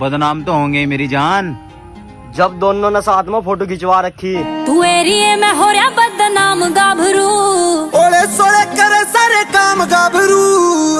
बदनाम तो होंगे मेरी जान। जब दोनों ने साथ में फ़ोटो खिंचवा रखी। तू एरिए में हो रहा बदनाम गाभरू। ओले सोले करे सारे काम गाभरू।